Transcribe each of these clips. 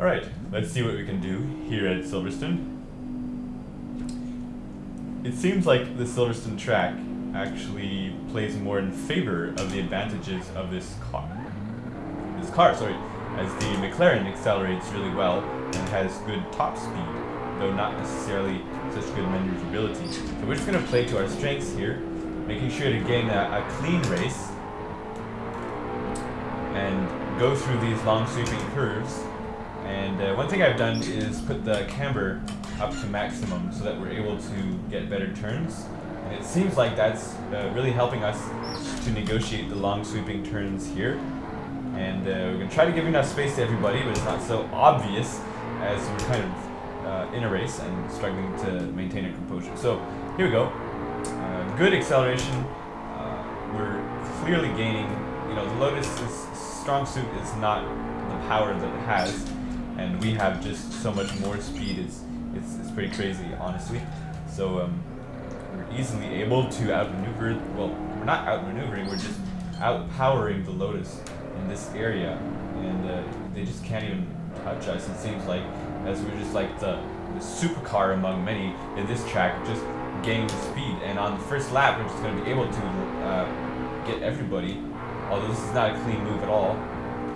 Alright, let's see what we can do here at Silverstone. It seems like the Silverstone track actually plays more in favor of the advantages of this car. This car, sorry, as the McLaren accelerates really well and has good top speed, though not necessarily such good maneuverability. So we're just going to play to our strengths here, making sure to gain a, a clean race and go through these long sweeping curves. And uh, one thing I've done is put the camber up to maximum so that we're able to get better turns. And it seems like that's uh, really helping us to negotiate the long sweeping turns here. And uh, we're going to try to give enough space to everybody, but it's not so obvious as we're kind of uh, in a race and struggling to maintain our composure. So here we go. Uh, good acceleration. Uh, we're clearly gaining. You know, the Lotus's strong suit is not the power that it has, and we have just so much more speed. It's it's, it's pretty crazy, honestly. So um, we're easily able to outmaneuver. Well, we're not outmaneuvering. We're just outpowering the Lotus in this area, and uh, they just can't even touch us. It seems like as we're just like the, the supercar among many in this track, just gaining speed. And on the first lap, we're just going to be able to uh, get everybody. Although this is not a clean move at all.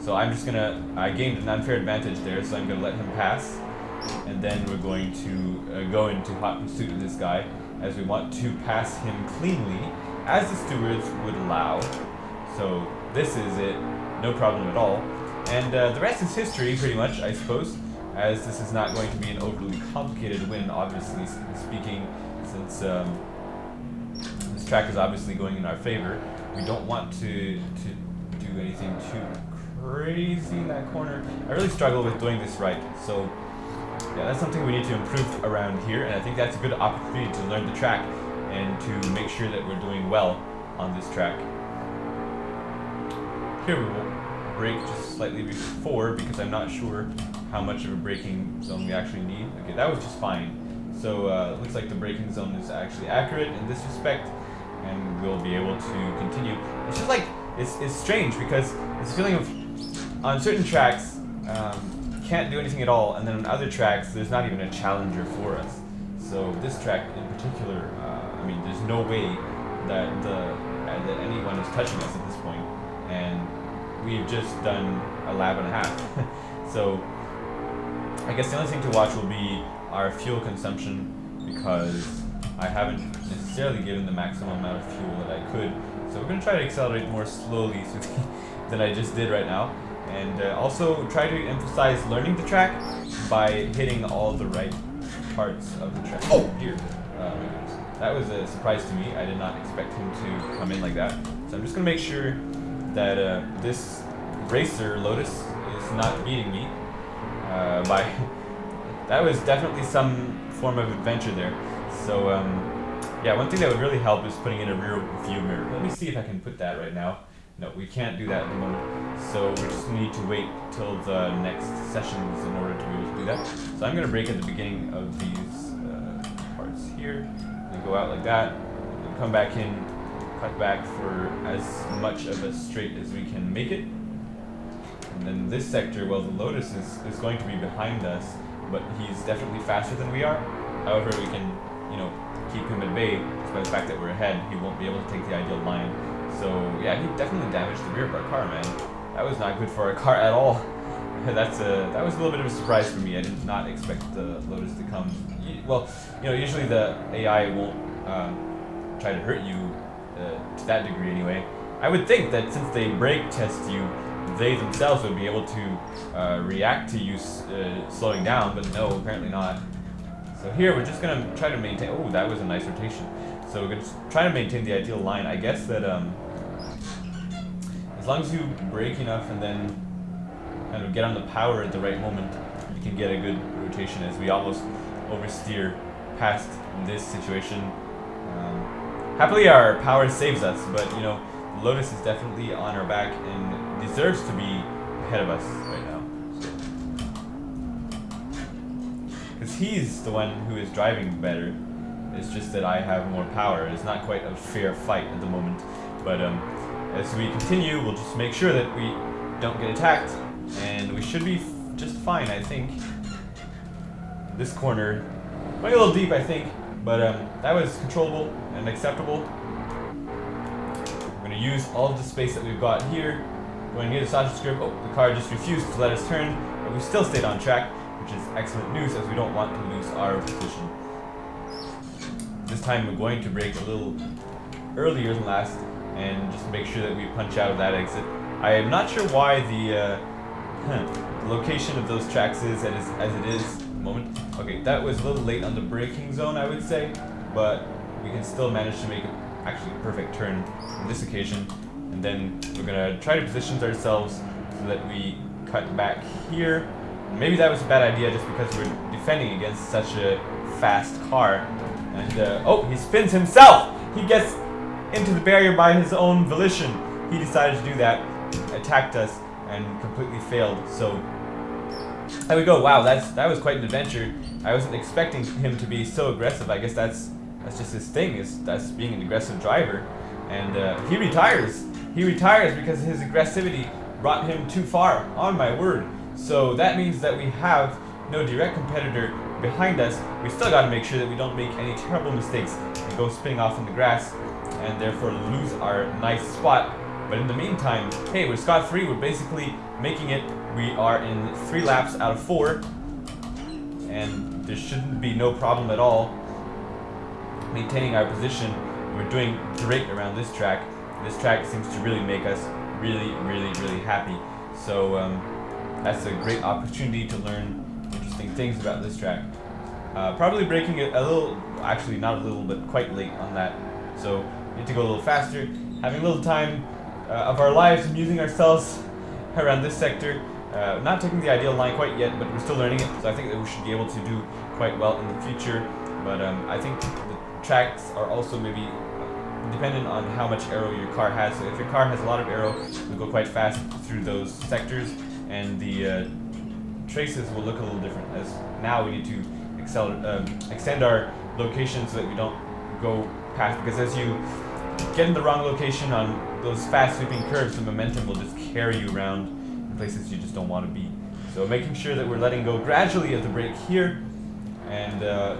So I'm just gonna, I gained an unfair advantage there, so I'm gonna let him pass. And then we're going to uh, go into hot pursuit of this guy, as we want to pass him cleanly, as the stewards would allow. So this is it, no problem at all. And uh, the rest is history, pretty much, I suppose, as this is not going to be an overly complicated win, obviously speaking, since um, this track is obviously going in our favor. We don't want to, to crazy in that corner. I really struggle with doing this right, so yeah, that's something we need to improve around here, and I think that's a good opportunity to learn the track and to make sure that we're doing well on this track. Here we will brake just slightly before because I'm not sure how much of a braking zone we actually need. Okay, that was just fine. So uh, looks like the braking zone is actually accurate in this respect, and we'll be able to continue. It's just like, it's, it's strange because it's a feeling of, on certain tracks, um, can't do anything at all, and then on other tracks, there's not even a challenger for us. So this track in particular, uh, I mean, there's no way that the uh, that anyone is touching us at this point, and we've just done a lap and a half. so I guess the only thing to watch will be our fuel consumption because I haven't necessarily given the maximum amount of fuel that I could. So we're going to try to accelerate more slowly than I just did right now. And uh, also try to emphasize learning the track by hitting all the right parts of the track. Oh, here. Uh, that was a surprise to me. I did not expect him to come in like that. So I'm just going to make sure that uh, this racer, Lotus, is not beating me uh, by... that was definitely some form of adventure there. So, um, yeah, one thing that would really help is putting in a rear view mirror. Let me see if I can put that right now. No, we can't do that at the moment. So we just need to wait till the next sessions in order to be able to do that. So I'm going to brake at the beginning of these uh, parts here. And go out like that. And come back in, cut back for as much of a straight as we can make it. And then this sector, well, the Lotus is, is going to be behind us, but he's definitely faster than we are. However, we can, you know, keep him at bay despite the fact that we're ahead. He won't be able to take the ideal line. So yeah, he definitely damaged the rear of our car, man. That was not good for our car at all. That's a that was a little bit of a surprise for me. I did not expect the Lotus to come. Well, you know, usually the AI won't um, try to hurt you uh, to that degree anyway. I would think that since they brake test you, they themselves would be able to uh, react to you uh, slowing down, but no, apparently not. So here we're just gonna try to maintain. Oh, that was a nice rotation. So we're gonna try to maintain the ideal line. I guess that um, as long as you brake enough and then kind of get on the power at the right moment, you can get a good rotation as we almost oversteer past this situation. Um, happily our power saves us, but you know, Lotus is definitely on our back and deserves to be ahead of us right now. Because he's the one who is driving better. It's just that I have more power. It's not quite a fair fight at the moment. But um, as we continue, we'll just make sure that we don't get attacked. And we should be just fine, I think. This corner, went a little deep, I think, but um, that was controllable and acceptable. We're going to use all of the space that we've got here. Going near the sausage script. Oh, the car just refused to let us turn, but we still stayed on track, which is excellent news as we don't want to lose our position. This time we're going to brake a little earlier than last and just make sure that we punch out of that exit. I am not sure why the, uh, location of those tracks is as, as it is moment. Okay, that was a little late on the braking zone, I would say, but we can still manage to make actually a perfect turn on this occasion. And then we're gonna try to position ourselves so that we cut back here. Maybe that was a bad idea just because we're defending against such a fast car. And, uh, oh, he spins himself! He gets into the barrier by his own volition. He decided to do that, attacked us, and completely failed. So there we go. Wow, that's that was quite an adventure. I wasn't expecting him to be so aggressive. I guess that's that's just his thing. Is that's being an aggressive driver, and uh, he retires. He retires because his aggressivity brought him too far. On my word. So that means that we have no direct competitor behind us. We still got to make sure that we don't make any terrible mistakes and go spinning off in the grass and therefore lose our nice spot. But in the meantime, hey, we're scot-free. We're basically making it. We are in three laps out of four, and there shouldn't be no problem at all maintaining our position. We're doing great around this track. This track seems to really make us really, really, really happy. So um, that's a great opportunity to learn interesting things about this track. Uh, probably braking it a little, actually not a little, but quite late on that. So need to go a little faster. Having a little time uh, of our lives amusing ourselves around this sector. Uh, not taking the ideal line quite yet, but we're still learning it, so I think that we should be able to do quite well in the future. But um, I think the tracks are also maybe dependent on how much aero your car has. So if your car has a lot of aero, you'll go quite fast through those sectors, and the uh, traces will look a little different. As now we need to um, extend our location so that we don't go past, because as you get in the wrong location on those fast sweeping curves, the momentum will just carry you around in places you just don't want to be. So making sure that we're letting go gradually of the brake here, and uh,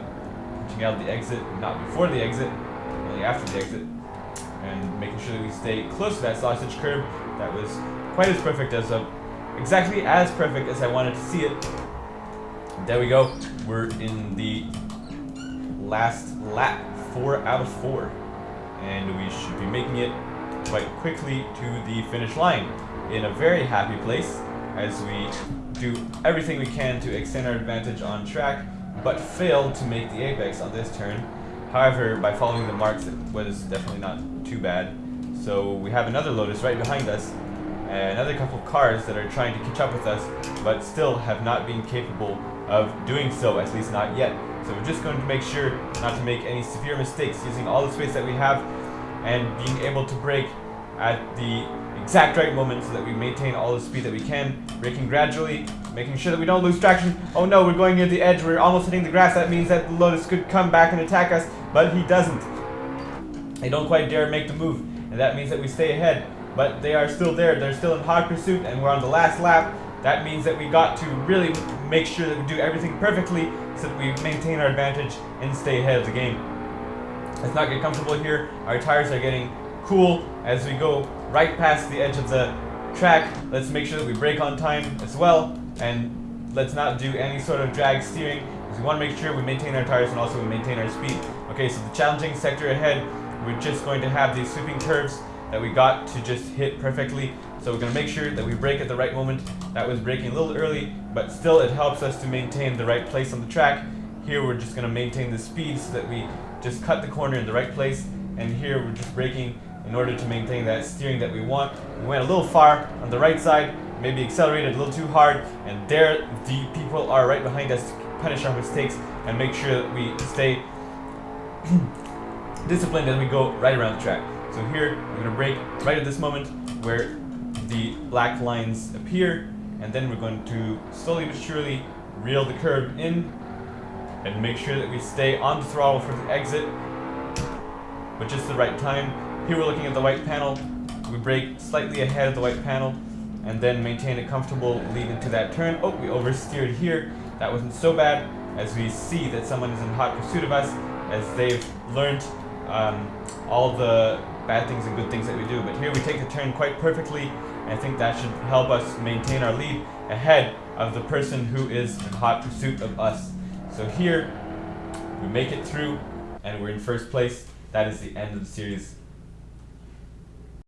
punching out the exit, not before the exit, only after the exit, and making sure that we stay close to that sausage curve That was quite as perfect as a, exactly as perfect as I wanted to see it. There we go. We're in the last lap, four out of four and we should be making it quite quickly to the finish line in a very happy place as we do everything we can to extend our advantage on track but fail to make the apex on this turn. However, by following the marks it was definitely not too bad. So we have another Lotus right behind us, another couple of cars that are trying to catch up with us but still have not been capable of doing so, at least not yet. So we're just going to make sure not to make any severe mistakes using all the space that we have and being able to brake at the exact right moment so that we maintain all the speed that we can, braking gradually, making sure that we don't lose traction. Oh no, we're going near the edge, we're almost hitting the grass, that means that the Lotus could come back and attack us, but he doesn't. They don't quite dare make the move, and that means that we stay ahead. But they are still there, they're still in hot pursuit, and we're on the last lap. That means that we got to really make sure that we do everything perfectly so that we maintain our advantage and stay ahead of the game. Let's not get comfortable here. Our tires are getting cool as we go right past the edge of the track. Let's make sure that we brake on time as well. And let's not do any sort of drag steering because we want to make sure we maintain our tires and also we maintain our speed. Okay, so the challenging sector ahead, we're just going to have these sweeping curves that we got to just hit perfectly. So we're going to make sure that we brake at the right moment. That was braking a little early, but still it helps us to maintain the right place on the track. Here we're just going to maintain the speed so that we just cut the corner in the right place. And here we're just braking in order to maintain that steering that we want. We went a little far on the right side, maybe accelerated a little too hard, and there the people are right behind us to punish our mistakes and make sure that we stay disciplined as we go right around the track. So here, we're going to brake right at this moment where the black lines appear, and then we're going to slowly but surely reel the curb in and make sure that we stay on the throttle for the exit, but just the right time. Here we're looking at the white panel. We brake slightly ahead of the white panel, and then maintain a comfortable lead into that turn. Oh, we oversteered here. That wasn't so bad as we see that someone is in hot pursuit of us as they've learned um, all the bad things and good things that we do. But here we take the turn quite perfectly. And I think that should help us maintain our lead ahead of the person who is in hot pursuit of us. So here we make it through and we're in first place. That is the end of the series.